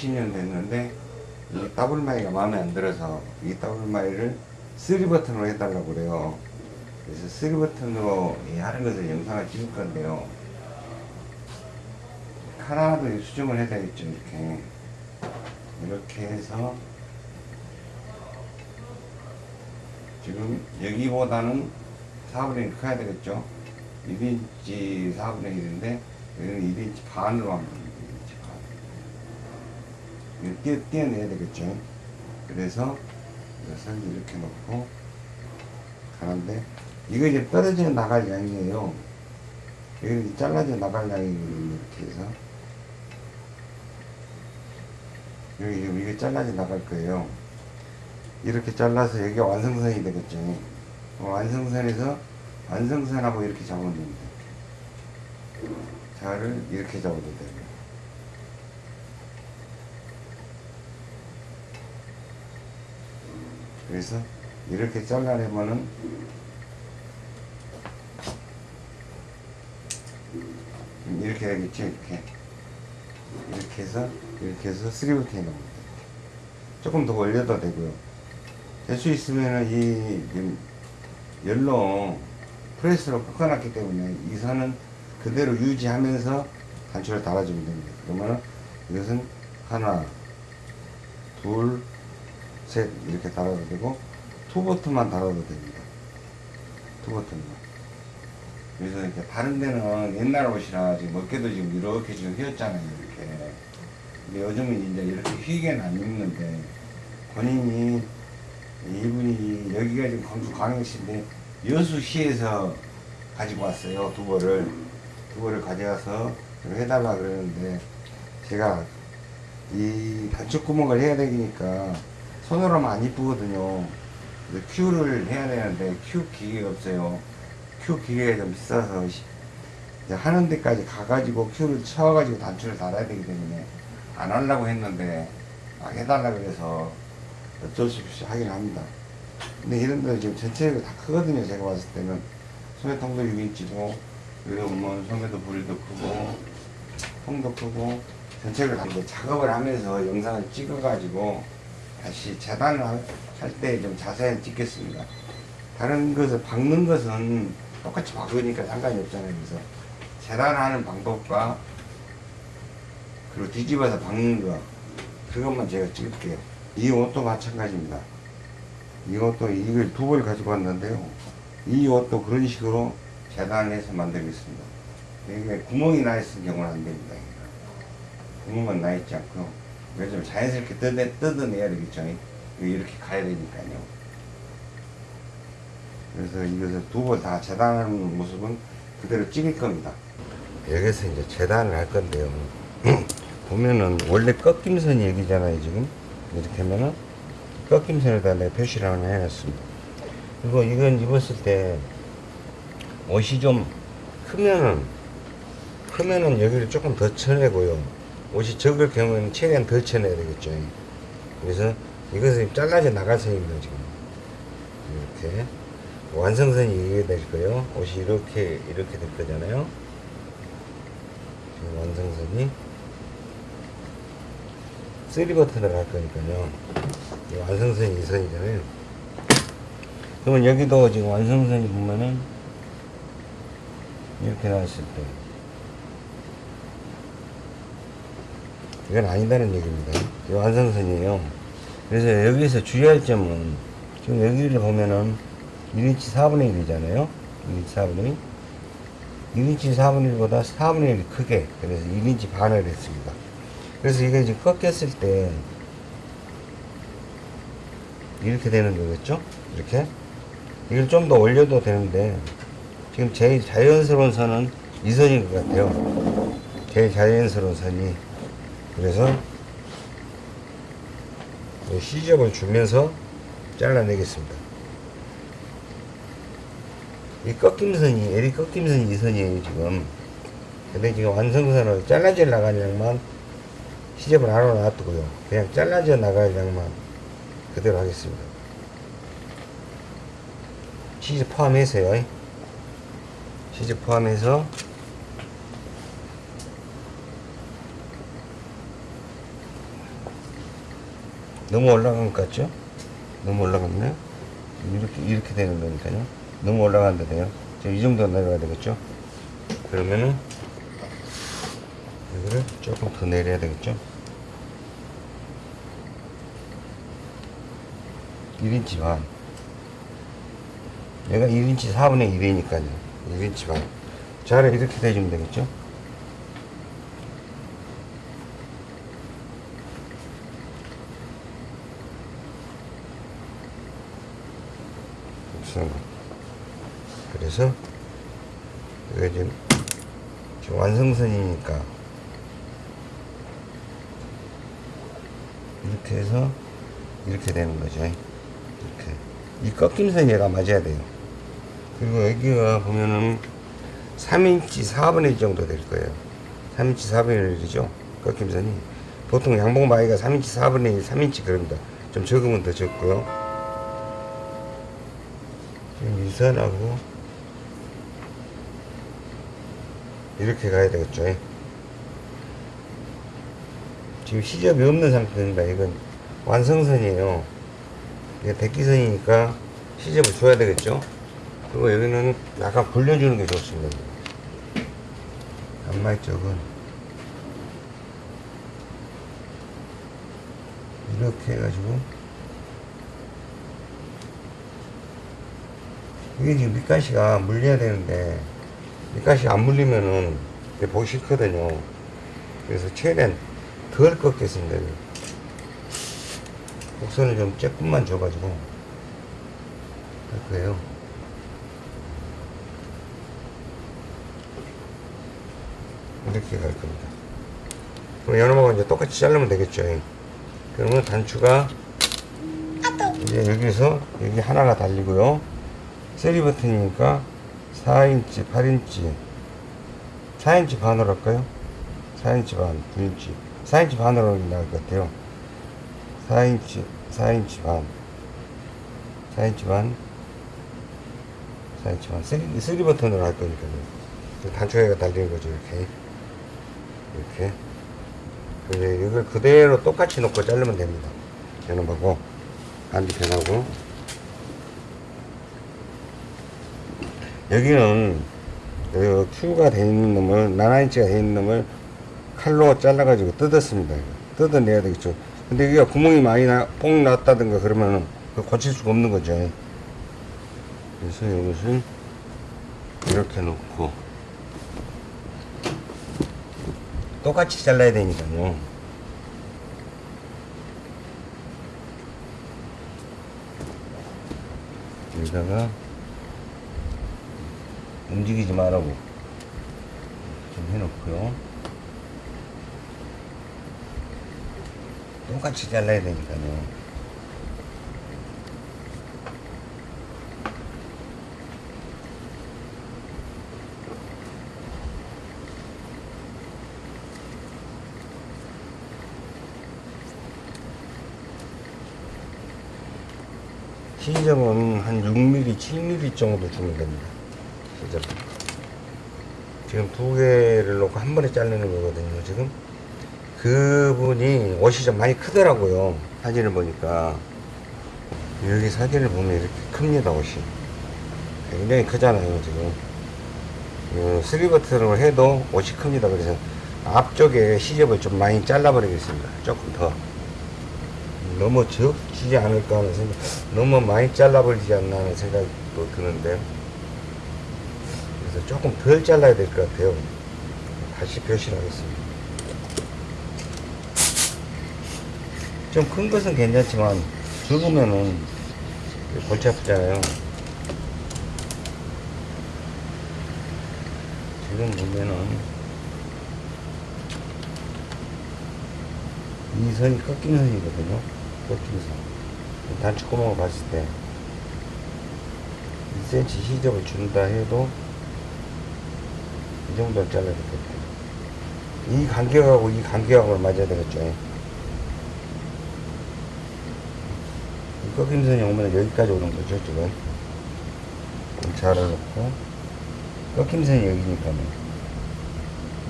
20년 됐는데 이 더블마이가 마음에 안 들어서 이 더블마이를 3버튼으로 해달라고 그래요. 그래서 3버튼으로 하는 것을 영상을 찍을 건데요. 하나도 수정을 해야 되겠죠. 이렇게 이렇게 해서 지금 여기보다는 4분의 1 커야 되겠죠. 1인치 4분의 1인데 여기는 1인치 반으로 됩니다. 1인치 반. 이거 띄어, 띄어내야 되겠죠. 그래서 이것을 이렇게 놓고 가는데 이거 이제 떨어져 나갈 양이에요. 여기 잘라져 나갈 양이거든요. 이렇게 해서 여기 지금 이게 잘라져 나갈 거예요. 이렇게 잘라서 여기가 완성선이 되겠죠. 완성선에서 완성선하고 이렇게 잡으면 됩니다. 자를 이렇게 잡아도 되고 그래서 이렇게 잘라내면은 이렇게 되겠죠. 이렇게 이렇게 해서 이렇게 해서 스리브트 해놓습니다. 조금 더 올려도 되고요. 될 수 있으면은 이 열로 프레스로 꺾어놨기 때문에 이 선은 그대로 유지하면서 단추를 달아주면 됩니다. 그러면 이것은 하나, 둘, 셋 이렇게 달아도 되고 투버튼만 달아도 됩니다. 투버튼만. 그래서 이렇게 다른 데는 옛날 옷이라 지금 어깨도 지금 이렇게 지금 휘었잖아요. 이렇게. 근데 요즘은 이제 이렇게 휘게는 안 입는데 본인이 이분이 여기가 지금 광주 광역시인데 여수시에서 가지고 왔어요 두벌을 두벌을 가져와서 좀 해달라 그러는데 제가 이 단축 구멍을 해야 되니까 손으로 하면 안 이쁘거든요 큐를 해야 되는데 큐 기계가 없어요 큐 기계가 좀 비싸서 하는 데까지 가가지고 큐를 쳐가지고 단추를 달아야 되기 때문에 안 하려고 했는데 아, 해달라 그래서 어쩔 수 없이 하긴 합니다. 근데 이런 데 지금 전체가 다 크거든요. 제가 봤을 때는 소매통도 6인치고 여기 보면 소매도 부리도 크고 통도 크고 전체를 다 작업을 하면서 영상을 찍어가지고 다시 재단을 할 때 좀 자세히 찍겠습니다. 다른 것을 박는 것은 똑같이 박으니까 상관이 없잖아요. 그래서 재단하는 방법과 그리고 뒤집어서 박는 거 그것만 제가 찍을게요. 이 옷도 마찬가지입니다. 이 옷도 이걸 두 벌 가지고 왔는데요. 이 옷도 그런 식으로 재단해서 만들겠습니다. 이게 구멍이 나 있을 경우는 안 됩니다. 구멍은 나 있지 않고 이걸 좀 자연스럽게 뜯어, 뜯어내야 되겠죠. 이렇게 가야 되니까요. 그래서 이것을 두벌다 재단하는 모습은 그대로 찍을 겁니다. 여기서 이제 재단을 할 건데요. 보면은 원래 꺾임선이 여기잖아요 지금 이렇게 하면은 꺾임선에다 내 표시를 하나 해놨습니다 그리고 이건 입었을 때 옷이 좀 크면은 크면은 여기를 조금 더 쳐내고요 옷이 적을 경우에는 최대한 덜 쳐내야 되겠죠. 그래서 이것은 잘라져 나갈 선입니다 지금. 이렇게 완성선이 이게 될 거예요. 옷이 이렇게 이렇게 될 거잖아요. 지금 완성선이 3버튼을 할 거니까요. 이 완성선이 2선이잖아요. 그러면 여기도 지금 완성선이 보면은 이렇게 나왔을 때 이건 아니다는 얘기입니다. 이 완성선이에요. 그래서 여기서 주의할 점은 지금 여기를 보면은 1인치 4분의 1이잖아요. 1인치 4분의 1. 1인치 4분의 1보다 4분의 1이 크게 그래서 1인치 반을 했습니다. 그래서 이게 이제 꺾였을 때 이렇게 되는 거겠죠? 이렇게 이걸 좀 더 올려도 되는데 지금 제일 자연스러운 선은 이 선인 것 같아요. 제일 자연스러운 선이 그래서 이 시접을 주면서 잘라내겠습니다. 이 꺾임선이 에리 꺾임선이 이 선이에요 지금. 근데 지금 완성선을 잘라져 나가는 양만 시접을 안 놔두고요. 그냥 잘라져 나갈 양만 그대로 하겠습니다. 시접 포함해서요. 시접 포함해서 너무 올라간 것 같죠? 너무 올라갔네? 이렇게, 이렇게 되는 거니까요. 너무 올라간다 돼요. 지금 이 정도 내려가야 되겠죠? 그러면은, 이거를 조금 더 내려야 되겠죠? 1인치 반. 얘가 1인치 4분의 1이니까요. 1인치 반. 자를 이렇게 대주면 되겠죠? 우선 그래서 이거 지금, 지금 완성선이니까 이렇게 해서 이렇게 되는 거죠. 이렇게 이 꺾임선이 얘가 맞아야 돼요. 그리고 여기가 보면은 3인치 4분의 1 정도 될 거예요. 3인치 4분의 1이죠. 꺾임선이 보통 양봉 바위가 3인치 4분의 1, 3인치 그럽니다. 좀 적으면 더 적고요. 지금 이 선하고 이렇게 가야 되겠죠. 지금 시접이 없는 상태입니다. 이건 완성선이에요. 이게 백기선이니까 시접을 줘야 되겠죠. 그리고 여기는 약간 굴려주는 게 좋습니다. 안마이 쪽은 이렇게 해가지고 이게 지금 밑가시가 물려야 되는데 밑가시 안 물리면은 보기 싫거든요. 그래서 최대한 덜 꺾겠습니다. 곡선을 좀 조금만 줘가지고 할 거예요. 이렇게 갈 겁니다. 그럼 연어하고 이제 똑같이 자르면 되겠죠. 그러면 단추가 이제 여기서 여기 하나가 달리고요. three 버튼이니까 4인치, 8인치, 4인치 반으로 할까요? 4인치 반, 9인치. 4인치 반으로 나을 것 같아요. 4인치, 4인치 반, 4인치 반, 4인치 반. 3, 3 버튼으로 할 거니까요. 단추가 달리는 거죠, 이렇게. 이렇게. 이걸 그대로 똑같이 놓고 자르면 됩니다. 변호하고, 반대편하고. 여기는, 여기 Q가 되어 있는 놈을, 나나인치가 되어 있는 놈을 칼로 잘라가지고 뜯었습니다. 뜯어내야 되겠죠. 근데 여기가 구멍이 많이 나, 뽕 났다든가 그러면은 고칠 수가 없는 거죠. 그래서 이것을 이렇게 놓고 똑같이 잘라야 되니까요. 여기다가 움직이지 말라고 좀 해놓고요. 똑같이 잘라야 되니까요. 시점은 한 6mm, 7mm 정도 주면 됩니다. 시점. 지금 두 개를 놓고 한 번에 자르는 거거든요, 지금. 그분이 옷이 좀 많이 크더라고요. 사진을 보니까. 여기 사진을 보면 이렇게 큽니다, 옷이. 굉장히 크잖아요, 지금. 어, 스리버튼으로 해도 옷이 큽니다. 그래서 앞쪽에 시접을 좀 많이 잘라버리겠습니다. 조금 더. 너무 적지 않을까 하는 생각, 너무 많이 잘라버리지 않나 하는 생각도 드는데. 그래서 조금 덜 잘라야 될 것 같아요. 다시 표시하겠습니다. 좀 큰 것은 괜찮지만 적으면은 골치 아프잖아요. 지금 보면은 이 선이 꺾이는 선이거든요. 꺾이는 선. 단추구멍을 봤을 때 2cm 시접을 준다 해도 이 정도는 잘라야 되겠다. 이 간격하고 이 간격하고 맞아야 되겠죠. 꺾임선이 오면 여기까지 오는 거죠, 지금. 좀 잘라놓고. 꺾임선이 여기니까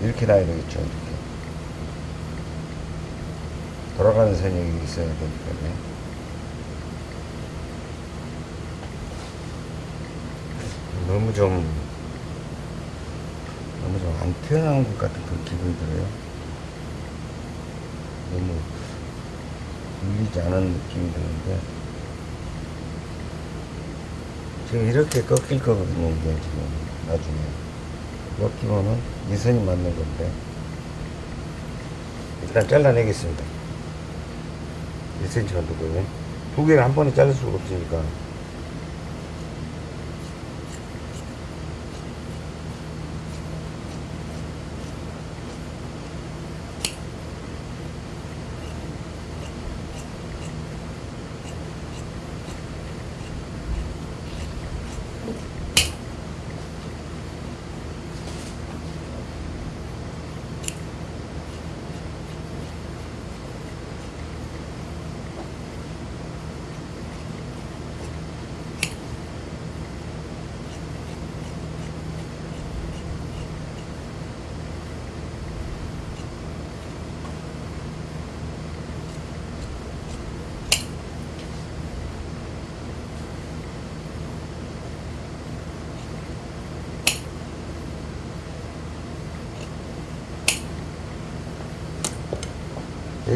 이렇게 놔야 되겠죠 이렇게 돌아가는 선이 여기 있어야 되니까요 너무 좀 너무 좀 안 태어난 것 같은 그런 기분이 들어요. 너무 밀리지 않은 느낌이 드는데 지금 이렇게 꺾일 거거든요 이게 지금 나중에. 꺾이면은 이 선이 맞는 건데 일단 잘라내겠습니다. 1cm만 두고요 두 개를 한 번에 자를 수가 없으니까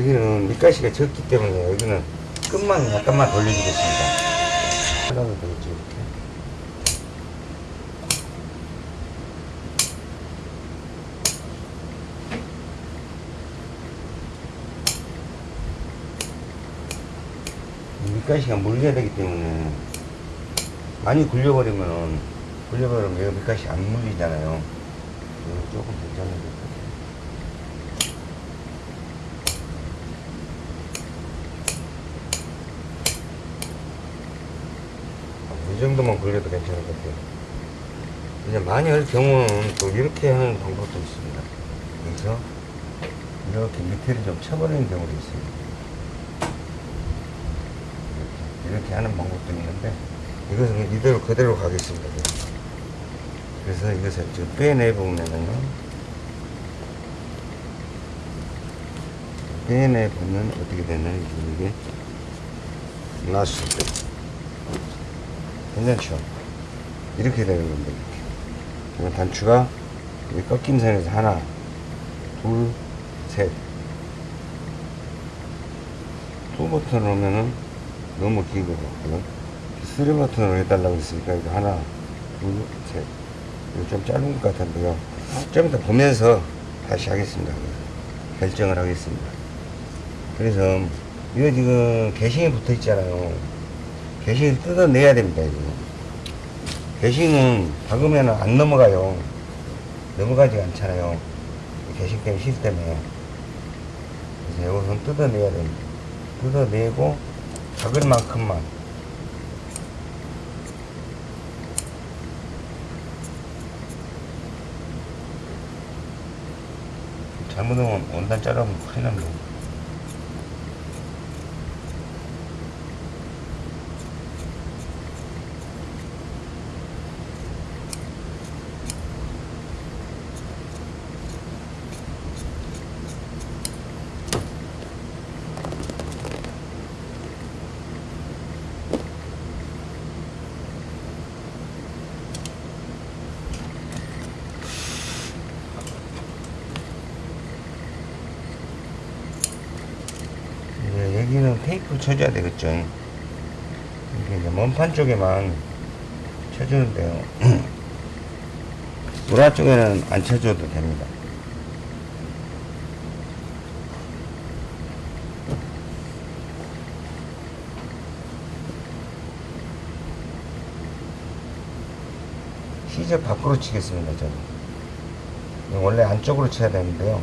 여기는 밑가시가 적기 때문에 여기는 끝만 약간만 돌려주겠습니다. 하나면 되겠죠, 이렇게. 이 밑가시가 물려야 되기 때문에 많이 굴려버리면은 굴려버리면 여기 밑가시 안 물리잖아요. 조금 괜찮은 것 같아요. 이 정도만 굴려도 괜찮을 것 같아요. 이제 많이 할 경우는 또 이렇게 하는 방법도 있습니다. 여기서 이렇게 밑에를 좀 쳐버리는 경우도 있습니다. 이렇게, 이렇게 하는 방법도 있는데 이것은 이대로 그대로 가겠습니다. 그래서 이것을 지금 빼내보면은요. 빼내보면 어떻게 되나요? 이게 나왔을 때. 괜찮죠? 이렇게 되는 겁니다. 이렇게. 그럼 단추가 이 꺾임 선에서 하나, 둘, 셋. two 버튼을 오면은 너무 긴 것 같고요. three 버튼으로 해달라고 했으니까 이거 하나, 둘, 셋. 이거 좀 짧은 것 같은데요. 좀 이따 보면서 다시 하겠습니다. 결정을 하겠습니다. 그래서 이거 지금 개싱이 붙어 있잖아요. 개싱을 뜯어내야 됩니다. 개싱은 박으면 안 넘어가요. 넘어가지 않잖아요. 때문에, 실 때문에. 그래서 이것은 뜯어내야 됩니다. 뜯어내고, 박을 만큼만. 잘못하면 원단 자르면 큰일 납니다. 예, 여기는 테이프 쳐줘야 되겠죠. 이게 이제 먼판 쪽에만 쳐주는데요. 노라 쪽에는 안 쳐줘도 됩니다. 시저 밖으로 치겠습니다, 저는. 원래 안쪽으로 쳐야 되는데요.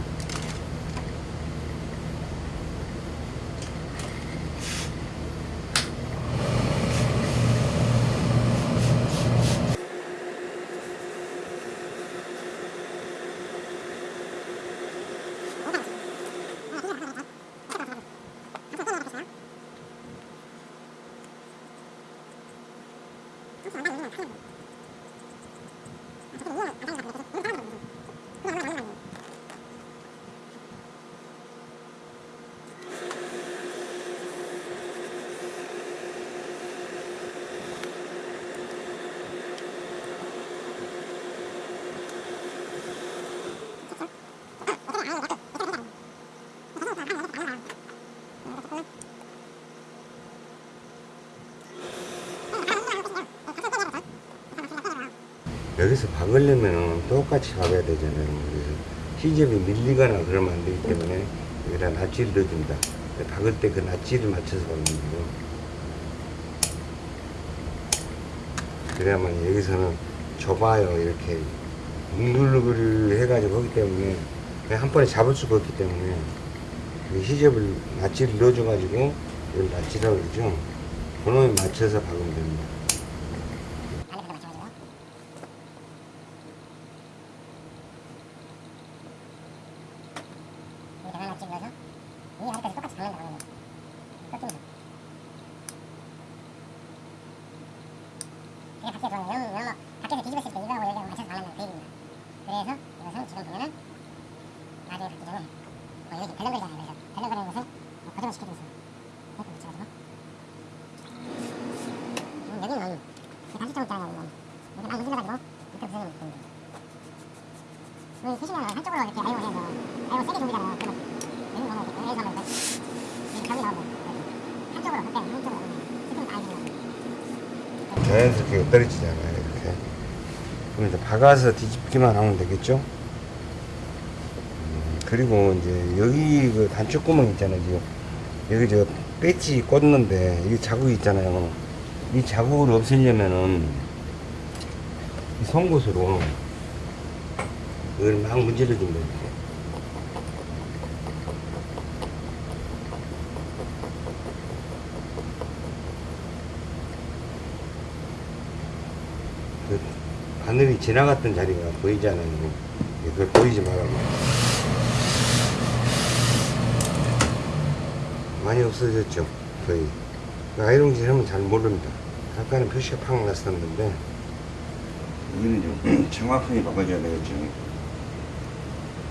여기서 박으려면 똑같이 박아야 되잖아요. 그래서 시접이 밀리거나 그러면 안 되기 때문에 여기다 낫지를 넣어줍니다. 박을 때 그 낫지를 맞춰서 박는 거예요. 그래야만 여기서는 좁아요. 이렇게 뭉글누글 해가지고 하기 때문에 그냥 한 번에 잡을 수가 없기 때문에 그 시접을 낫지를 넣어줘가지고 이걸 낫지라고 그러죠. 그놈에 맞춰서 박으면 됩니다. 이렇게 하나 찍어서 이 아래까지 똑같이 박는다고 하면 꺾입니다. 이게 밖에 들어오면 영, 영, 밖에서 뒤집었을 때 이거하고 여기하고 맞춰서 박는다는 그 얘기입니다. 그래서 이것은 지금 보면은 나중에 박기 전에 뭐 여기 덜렁거리잖아요. 그래서 덜렁거리는 것을 뭐 고정을 시켜줘서 이렇게 붙여가지고 음, 여기는 그 단수점 있잖아요. 여기는 이렇게 막 문질러가지고 이렇게 부서지면 됩니다. 그 피시면 한쪽으로 이렇게 아이온 해서 아이온 세게 돌리잖아요. 그러면 여기 보면 이렇게 여기서 하면 이렇게 감이 나오고 이렇게 한쪽으로 그때 한쪽으로 스팀 다 해주는 자연스럽게 떨어지잖아요 이렇게. 그럼 이제 박아서 뒤집기만 하면 되겠죠? 음, 그리고 이제 여기 그 단축 구멍 있잖아요 지금. 여기 저 배지 꽂는데 이 자국이 있잖아요. 이 자국을 없애려면은 이 송곳으로 이걸 막 문질러 돼 바늘이 지나갔던 자리가 보이잖아요. 그걸 보이지 말라고. 많이 없어졌죠. 거의. 그 아이롱질 하면 잘 모릅니다. 아까는 표시가 팍 났었는데. 이거는 좀 정확하게 바꿔줘야 되겠죠.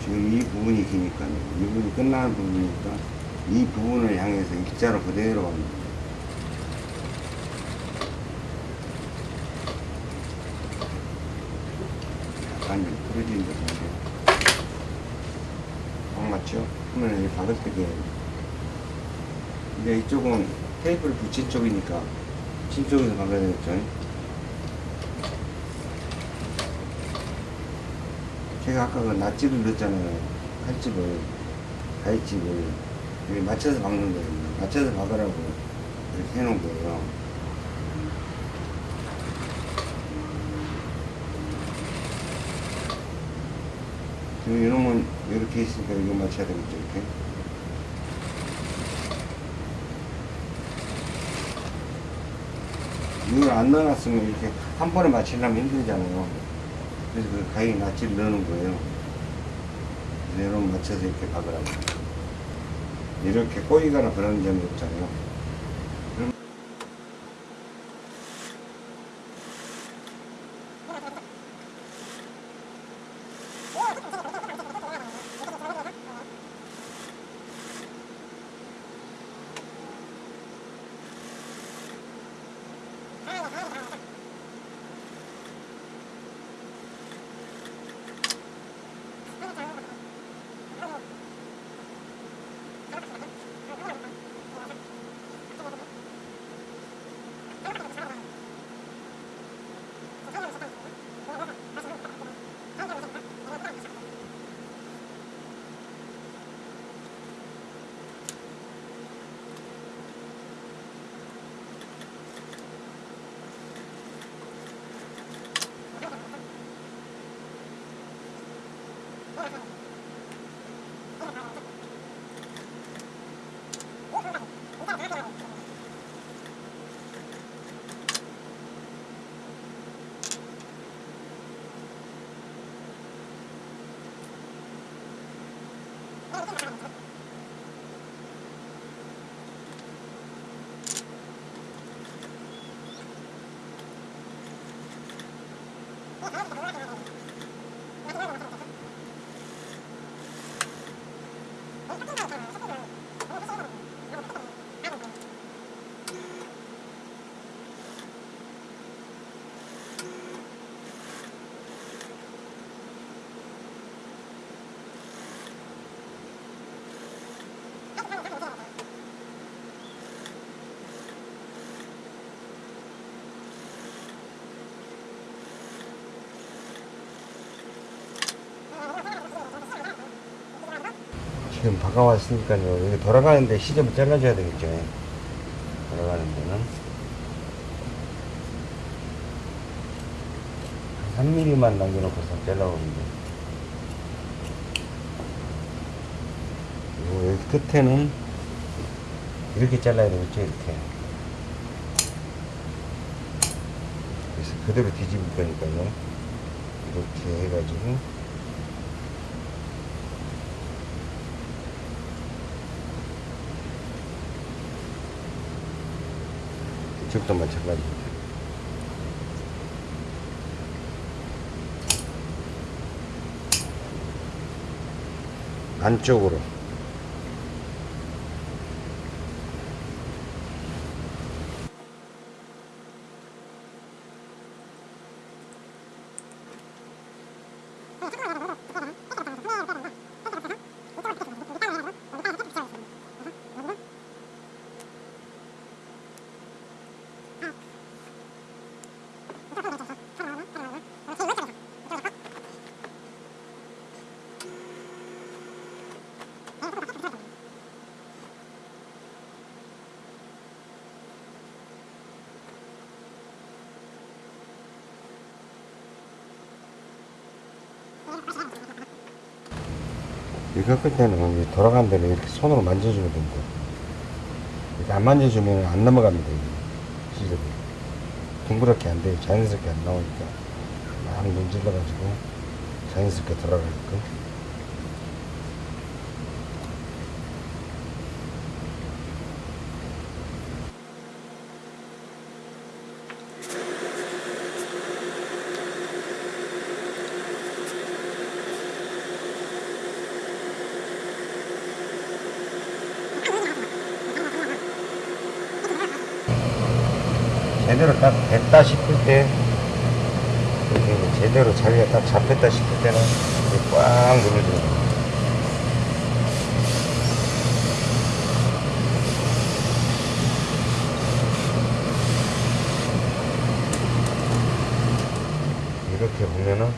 지금 이 부분이 기니까, 이 부분이 끝나는 부분이니까, 이 부분을 향해서 일자로 그대로 갑니다. 부러지는 것 같은데. 딱 맞죠? 그러면 때게 근데 이쪽은 테이프를 붙인 쪽이니까 붙인 쪽에서 박아야 되겠죠? 제가 아까 그 낫집을 넣었잖아요. 칼집을, 가위집을 여기 맞춰서 박는 거예요. 맞춰서 박으라고 이렇게 해놓은 거예요. 이놈은 이렇게 있으니까 이거 맞춰야 되겠죠, 이렇게. 이걸 안 넣어놨으면 이렇게 한 번에 맞추려면 힘들잖아요. 그래서 그 가위 낫지를 넣는 거예요. 이런 맞춰서 이렇게 박으라고. 이렇게 꼬이거나 그런 점이 없잖아요. 지금 박아왔으니까요. 여기 돌아가는데 시접을 잘라줘야 되겠죠. 돌아가는 데는. 3mm만 남겨놓고서 잘라오는데. 그리고 여기 끝에는 이렇게 잘라야 되겠죠. 이렇게. 그래서 그대로 뒤집을 거니까요. 이렇게 해가지고. 이쪽도 마찬가지입니다. 안쪽으로 끝 때는 이 돌아가는 데는 이렇게 손으로 만져주면 됩니다. 이렇게 안 만져주면 안 넘어갑니다. 시접이. 둥그렇게 안 돼요. 자연스럽게 안 나오니까. 막 문질러가지고 자연스럽게 돌아가게끔. 제대로 딱 됐다 싶을 때 제대로 자리가 딱 잡혔다 싶을 때는 꽉 눌러주는 거예요. 이렇게 보면은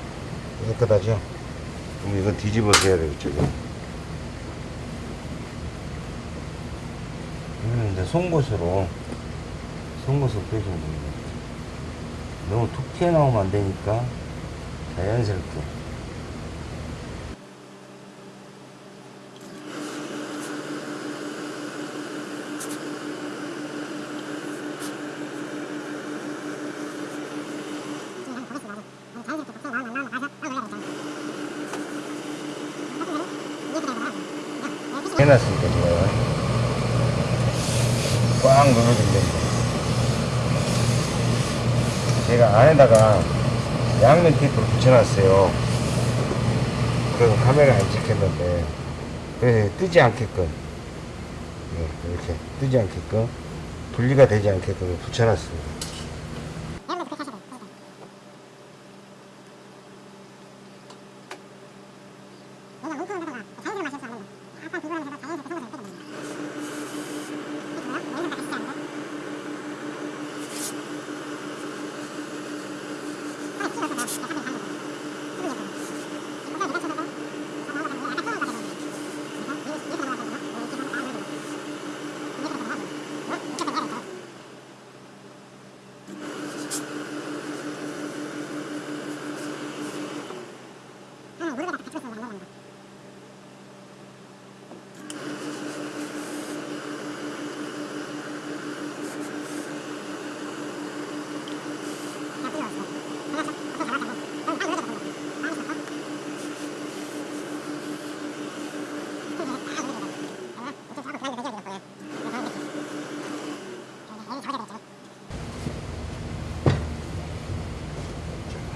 깨끗하죠? 그럼 이건 뒤집어서 해야 되겠죠, 이거. 이거는 이제 송곳으로 송곳으로 빼주면 됩니다. 너무 툭 튀어나오면 안 되니까 자연스럽게. 해놨으니까 제가 꽉 눌러주면 됩니다. 제가 안에다가 양면 테이프를 붙여놨어요. 그래서 카메라 안 찍혔는데 그래서 뜨지 않게끔 네, 이렇게 뜨지 않게끔 분리가 되지 않게끔 붙여놨습니다.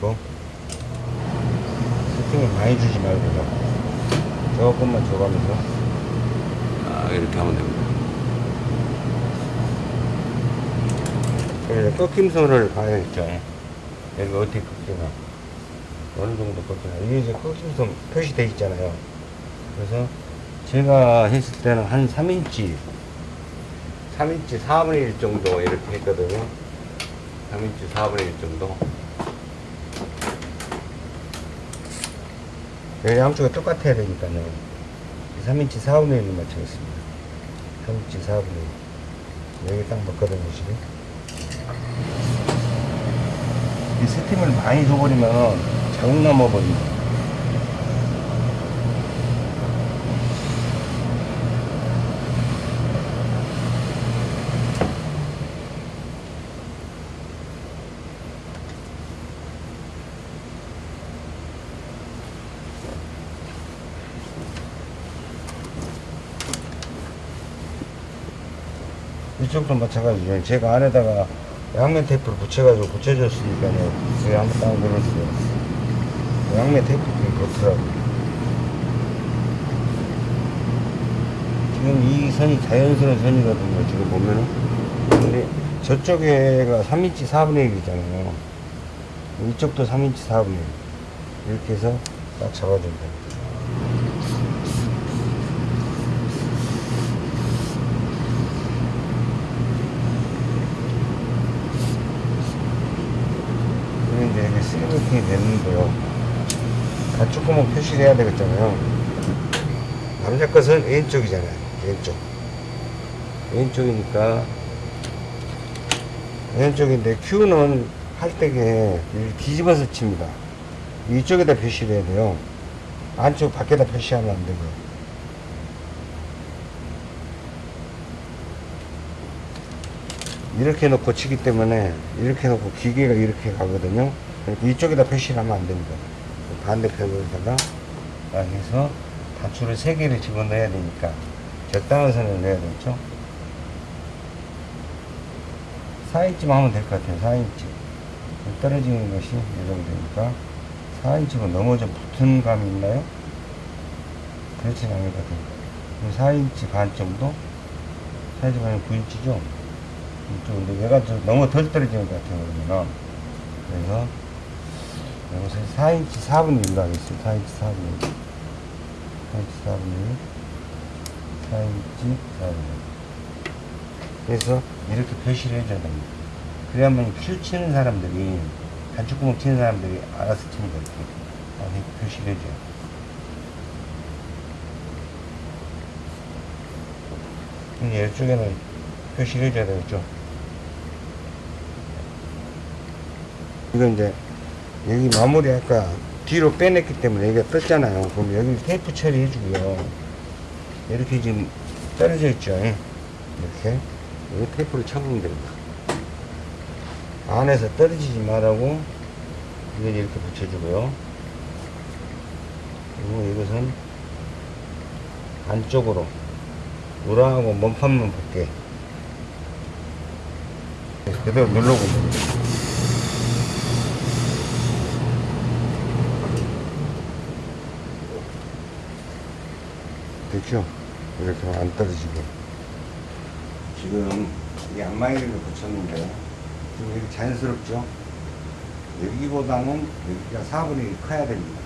고 세팅을 많이 주지 말고 조금만 줘가면서. 아 이렇게 하면 됩니다. 그래서 꺾임선을 봐야겠죠. 여기 어떻게 꺾이나 어느 정도 꺾이나 이게 이제 꺾임선 표시되어 있잖아요. 그래서 제가 했을 때는 한 3인치 3인치 4분의 1 정도 이렇게 했거든요. 3인치 4분의 1 정도. 여기 양쪽에 똑같아야 되니까요. 3인치 4분의 1로 맞추겠습니다. 3인치 4분의 1. 여기 딱 맞거든요, 지금. 이 세팅을 많이 줘버리면 자국 남아버립니다. 이쪽도 마찬가지죠. 제가 안에다가 양면 테이프를 붙여가지고 붙여줬으니까요. 제가 한번 딱 눌렀어요. 양면 테이프가 그렇더라고요. 지금 이 선이 자연스러운 선이거든요. 지금 보면은. 근데 저쪽에가 3인치 4분의 1이잖아요. 이쪽도 3인치 4분의 1. 이렇게 해서 딱 잡아준다. 그리고 이제 이게 슬리브팅이 됐는데요. 가축구멍 표시를 해야 되겠잖아요. 남자 것은 왼쪽이잖아요. 왼쪽. 왼쪽이니까 왼쪽인데 Q는 할 때게 뒤집어서 칩니다. 이쪽에다 표시를 해야 돼요. 안쪽 밖에다 표시하면 안 되고. 이렇게 놓고 치기 때문에 이렇게 놓고 기계가 이렇게 가거든요. 이쪽에다 표시를 하면 안 됩니다. 반대편에다가 딱 해서 단추를 세 개를 집어넣어야 되니까 적당한 선을 넣어야 되죠. 4인치만 하면 될 것 같아요. 4인치. 떨어지는 것이 이 정도니까 4인치가 넘어 좀 붙은 감이 있나요? 그렇진 않거든요. 4인치 반 정도? 4인치 반이 9인치죠? 이쪽 근데 얘가 좀 너무 덜 떨어지는 것 같아요. 그러면 그래서 이것을 4인치 4분의 1로 하겠습니다. 4인치 4분의 1. 4인치 4분의 1. 4인치 4분의 1. 그래서 이렇게 표시를 해줘야 됩니다. 그래야만 큐 치는 사람들이, 단춧구멍 치는 사람들이 알아서 치는 거예요. 이렇게 표시를 해줘요. 근데 이쪽에는 표시를 해줘야 되겠죠. 이건 이제, 여기 마무리 아까 뒤로 빼냈기 때문에 여기가 떴잖아요. 그럼 여기 테이프 처리해주고요. 이렇게 지금 떨어져 있죠. 이렇게. 여기 테이프를 쳐보면 됩니다. 안에서 떨어지지 말라고 이걸 이렇게 붙여주고요. 그리고 이것은 안쪽으로 우라하고 몸판만 붙게 그대로 눌러보면 됩니다. 됐죠? 이렇게 안 떨어지게. 지금 이 안마이를 붙였는데 좀 이렇게 자연스럽죠? 여기보다는 여기가 4분의 1 커야 됩니다.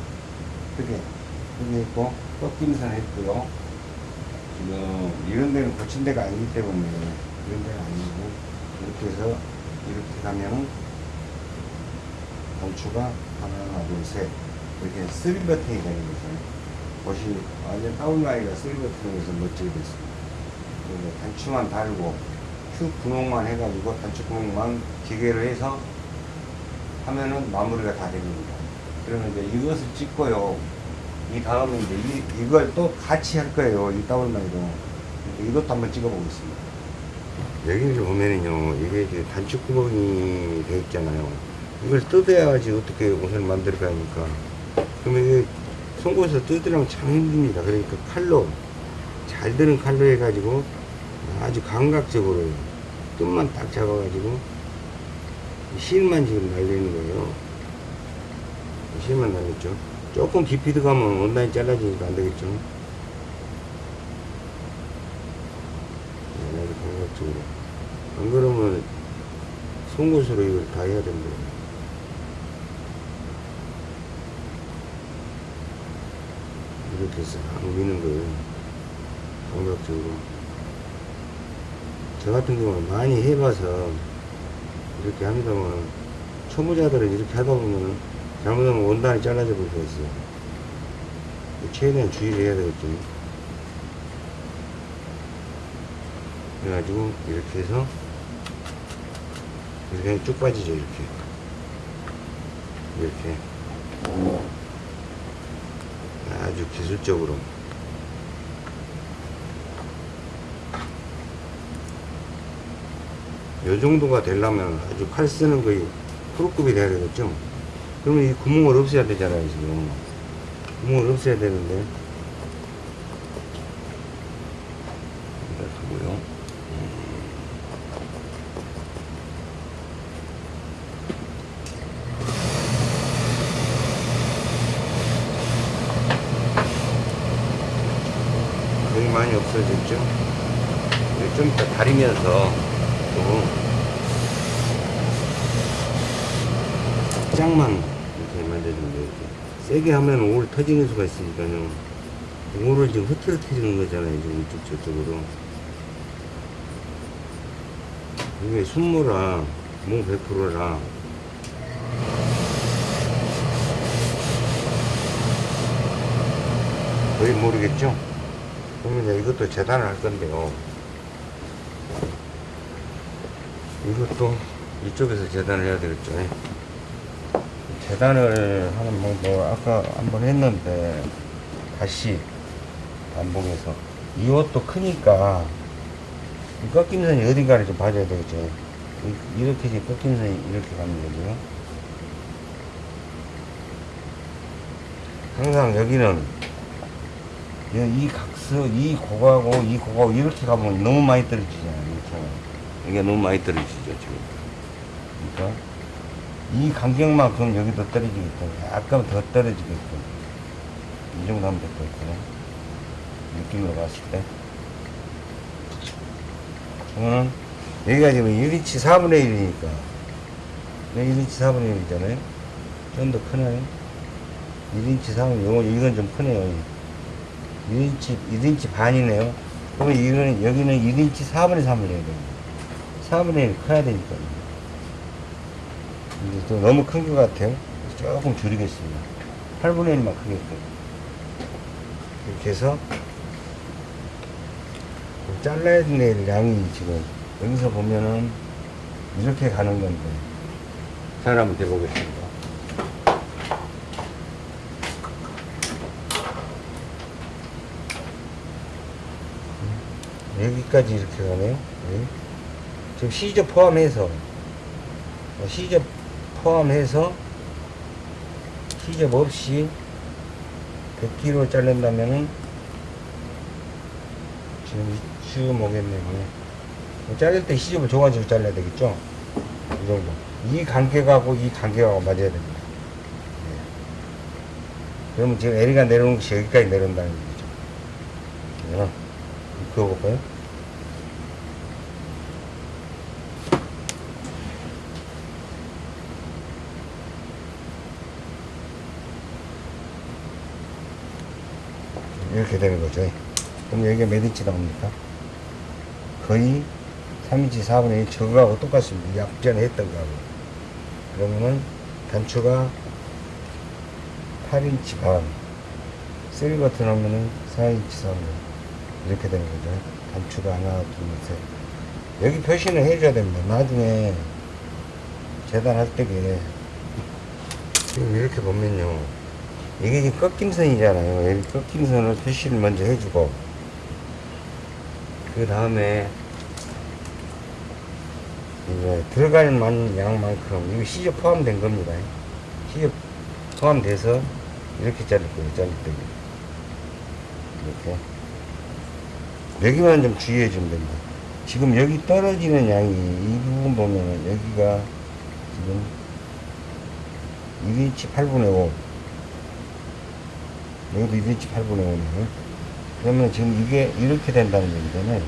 크게. 크게 있고, 꺾임선 했고요. 지금 이런 데는 고친 데가 아니기 때문에 이런 데가 아니고 이렇게 해서 이렇게 가면은 단추가 하나, 둘, 셋 이렇게 three 버튼이 되는 거죠. 보시 완전 더블마이가 버튼에서 멋지게 됐습니다. 단추만 달고 큐 구멍만 해가지고 단추 구멍만 기계로 해서 하면은 마무리가 다 됩니다. 그러면 이제 이것을 찍고요. 이 다음에 이제 이, 이걸 또 같이 할 거예요. 이 다운라이로. 이것도 한번 찍어보겠습니다. 여기를 보면은요, 이게 이제 단추 구멍이 되어 있잖아요. 이걸 뜯어야지 어떻게 옷을 만들 거 하니까. 그러면 송곳에서 뜯으려면 참 힘듭니다. 그러니까 칼로, 잘 드는 칼로 해가지고 아주 감각적으로 뜸만 딱 잡아가지고 실만 지금 날리는 거예요. 실만 날렸죠. 조금 깊이 들어가면 원단이 잘라지니까 안 되겠죠. 네, 아주 감각적으로. 안 그러면 송곳으로 이걸 다 해야 됩니다. 이렇게 해서 안 우기는 거예요. 공격적으로. 저 같은 경우는 많이 해봐서 이렇게 합니다만 초보자들은 이렇게 하다 보면 잘못하면 원단이 잘라져 버릴 수 있어요. 최대한 주의를 해야 되겠죠. 그래가지고 이렇게 해서 이렇게 쭉 빠지죠 이렇게 이렇게 아주 기술적으로. 요 정도가 되려면 아주 칼 쓰는 거의 프로급이 돼야 되겠죠? 그러면 이 구멍을 없애야 되잖아요 지금. 구멍을 없애야 되는데 이렇게 하고요 거의 많이 없어졌죠 이거 좀 이따 다리면서 또 살짝만 이렇게 만져주면 돼요. 세게 하면 올 터지는 수가 있으니까요 올을 지금 흐트러뜨리는 거잖아요 지금 이쪽 저쪽으로 이게 순모라 뭐 100%라 거의 모르겠죠? 그러면 이것도 재단을 할 건데요. 이것도 이쪽에서 재단을 해야 되겠죠. 재단을 하는 방법 아까 한번 했는데 다시 반복해서 이 옷도 크니까 이 꺾임선이 어딘가를 좀 봐줘야 되겠죠. 이- 이렇게 이제 꺾임선이 이렇게 가는 거고요. 항상 여기는 이 각서, 이 고가고 이 고가고 이렇게 가면 너무 많이 떨어지잖아요. 이게 너무 많이 떨어지죠, 지금. 그러니까 이 간격만큼 여기도 떨어지게끔, 약간 더 떨어지게끔. 이 정도 하면 될 것 같아요. 느낌으로 봤을 때. 저는 여기가 지금 1인치 4분의 1이니까. 여기 1인치 4분의 1이잖아요. 좀 더 크나요? 1인치 4분의 1, 이건 좀 크네요. 1인치, 1인치 반이네요. 그러면 이거는, 여기는 1인치 4분의 3을 해야 됩니다. 4분의 1 커야 되니까. 이제 또 너무 큰 것 같아요. 조금 줄이겠습니다. 8분의 1만 크게끔. 이렇게 해서, 잘라야 될 양이 지금, 여기서 보면은, 이렇게 가는 건데. 잘 한번 대보겠습니다. 여기까지 이렇게 가네요. 네. 지금 시접 포함해서 어, 시접 포함해서 시접 없이 100kg 자른다면은 지금 이쯤 오겠네요. 뭐 자를 때 시접을 줘가지고 잘라야 되겠죠? 이 정도. 이 간격하고 이 간격하고 맞아야 됩니다. 네. 그러면 지금 L이가 내려오는 것이 여기까지 내려온다는 얘기죠. 네. 그어볼까요? 이렇게 되는 거죠. 그럼 여기가 몇 인치 나옵니까? 거의 3인치 4분의 1 저거하고 똑같습니다. 아까 전에 했던 거하고. 그러면은 단추가 8인치 반. 3버튼 하면은 4인치 4분의 1. 이렇게 되는 거죠. 단추가 하나, 둘, 셋. 여기 표시는 해줘야 됩니다. 나중에 재단할 때게 지금 이렇게 보면요. 이게 지금 꺾임선이잖아요. 여기 꺾임선을 표시를 먼저 해주고 그 다음에 이제 들어갈 만 양만큼 이거 시접 포함된 겁니다. 시접 포함돼서 이렇게 자를 거예요. 자를 때 이렇게 여기만 좀 주의해 주면 됩니다. 지금 여기 떨어지는 양이 이 부분 보면은 여기가 지금 1인치 8분의 5 여기도 1인치 8분의 5네요. 그러면 지금 이게 이렇게 된다는 얘기잖아요.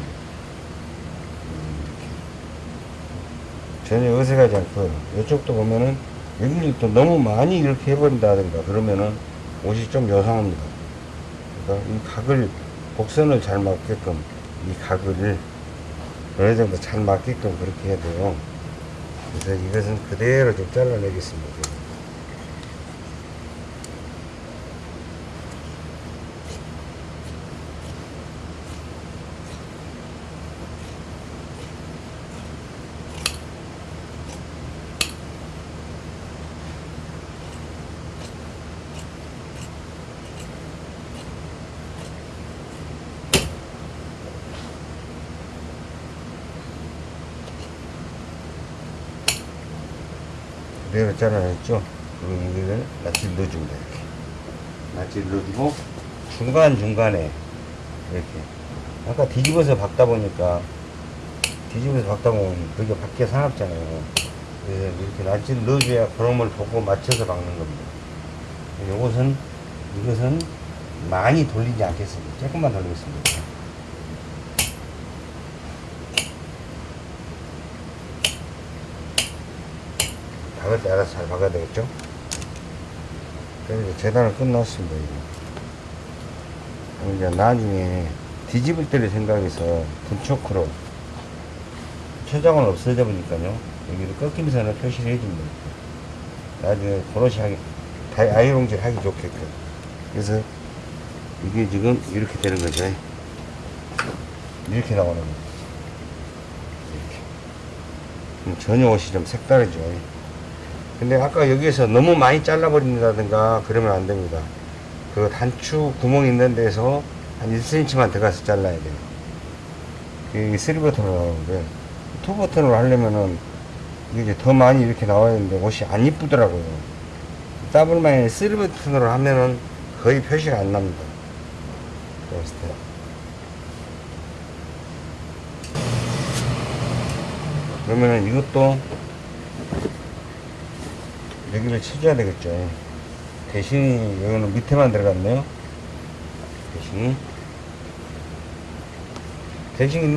전혀 어색하지 않고 이쪽도 보면은 여기를 또 너무 많이 이렇게 해버린다든가 그러면은 옷이 좀 요상합니다. 그러니까 이 각을 곡선을 잘 맞게끔 이 각을 어느 정도 잘 맞게끔 그렇게 해야 돼요. 그래서 이것은 그대로 좀 잘라내겠습니다. 그대로 잘라냈죠? 그리고 여기를 낫지를 넣어줍니다, 이렇게. 낫지를 넣어주고, 중간중간에, 이렇게. 아까 뒤집어서 박다 보니까, 뒤집어서 박다 보면 그게 밖에 사납잖아요. 그래서 이렇게 낫지를 넣어줘야 그놈을 보고 맞춰서 박는 겁니다. 요것은, 이것은 많이 돌리지 않겠습니다. 조금만 돌리겠습니다. 박을 때 알아서 잘 박아야 되겠죠? 그래서 이제 재단을 끝났습니다. 그럼 이제 나중에 뒤집을 때를 생각해서 분초크로 초장은 없어져 보니까요. 여기를 꺾임선을 표시를 해줍니다. 나중에 고로시 하기, 다 아이롱질 하기 좋게끔. 그래서 이게 지금 이렇게 되는 거죠. 이렇게 나오는 거죠. 전혀 옷이 좀 색다르죠. 근데 아까 여기에서 너무 많이 잘라버린다든가 그러면 안 됩니다. 그 단추 구멍 있는 데서 한 1cm만 들어가서 잘라야 돼요. 이게 3버튼으로 나오는데, 2버튼으로 하려면은 이게 더 많이 이렇게 나와야 되는데 옷이 안 이쁘더라고요. 더블마인 3버튼으로 하면은 거의 표시가 안 납니다. 그랬을 때. 그러면은 이것도 여기를 쳐줘야 되겠죠. 대신이 여기는 밑에만 들어갔네요. 대신이 대신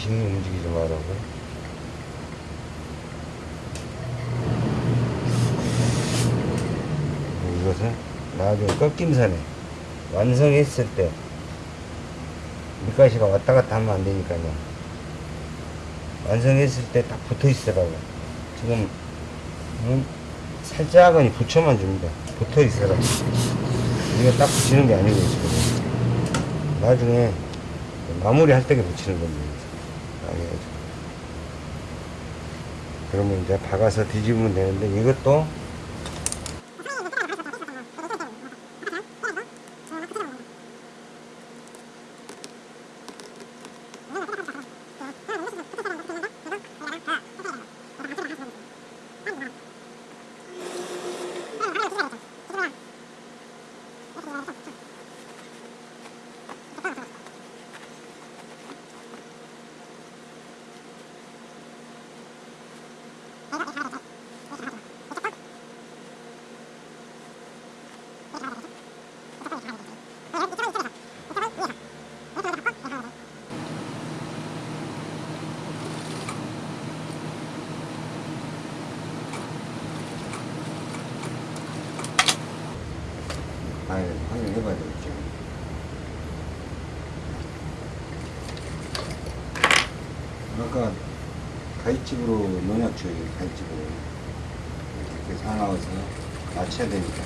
이 대신이 움직이지 말라고. 이것은 나중에 꺾임선에 완성했을 때 밑가시가 왔다 갔다 하면 안 되니까요. 완성했을 때 딱 붙어 있으라고. 지금 음, 살짝은 붙여만 줍니다. 붙어 있으라고. 이거 딱 붙이는 게 아니고 지금. 나중에 마무리 할때 붙이는 겁니다. 알겠죠? 그러면 이제 박아서 뒤집으면 되는데 이것도 아니, 확인해봐야 되겠죠. 아까 넣어놨죠, 여기 가위집으로. 이렇게 사나워서 맞춰야 되니까.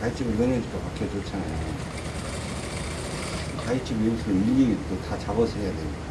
가위집을 넣으니까 밖에 좋잖아요. 가위집 여기서 일일이 또 다 잡아서 해야 되니까.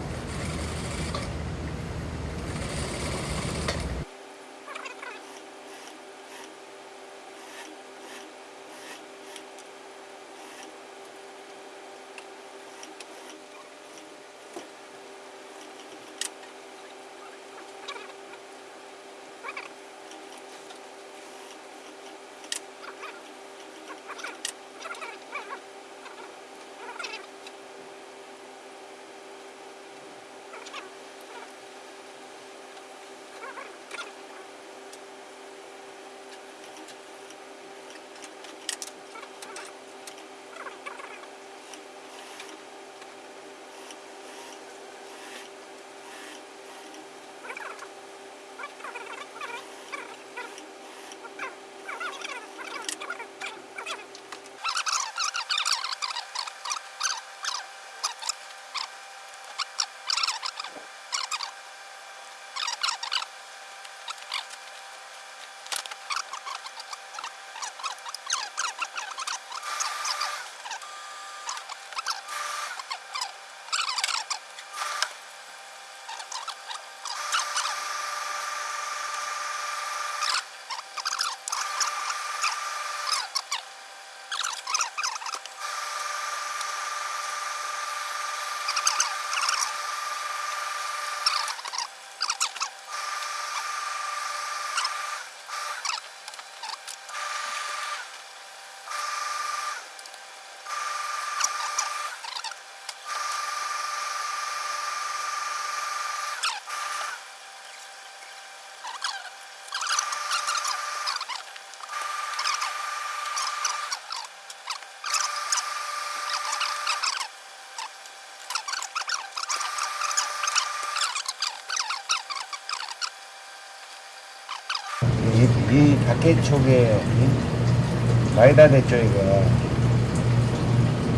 밖에 쪽에 이 마이다 대 쪽이가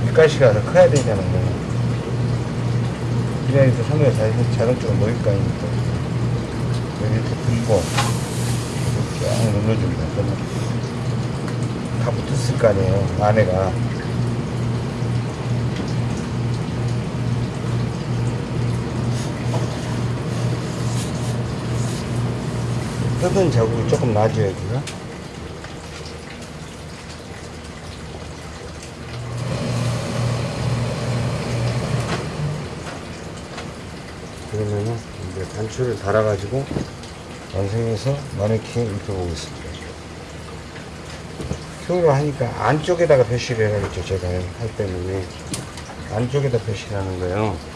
밑가시가 더 커야 되잖아요. 그래야 이제 선우가 자동, 자동적으로 놓일 거 아닙니까? 여기 이렇게 붙고 이렇게 쫙 눌러줍니다. 다 붙었을 거 아니에요. 안에가. 뜯은 자국이 조금 나죠, 여기가? 그러면은 이제 단추를 달아 가지고 완성해서 마네킹 입혀보겠습니다. 큐를 하니까 안쪽에다가 표시를 해야겠죠, 제가 할 때문에. 안쪽에다 표시를 하는 거예요.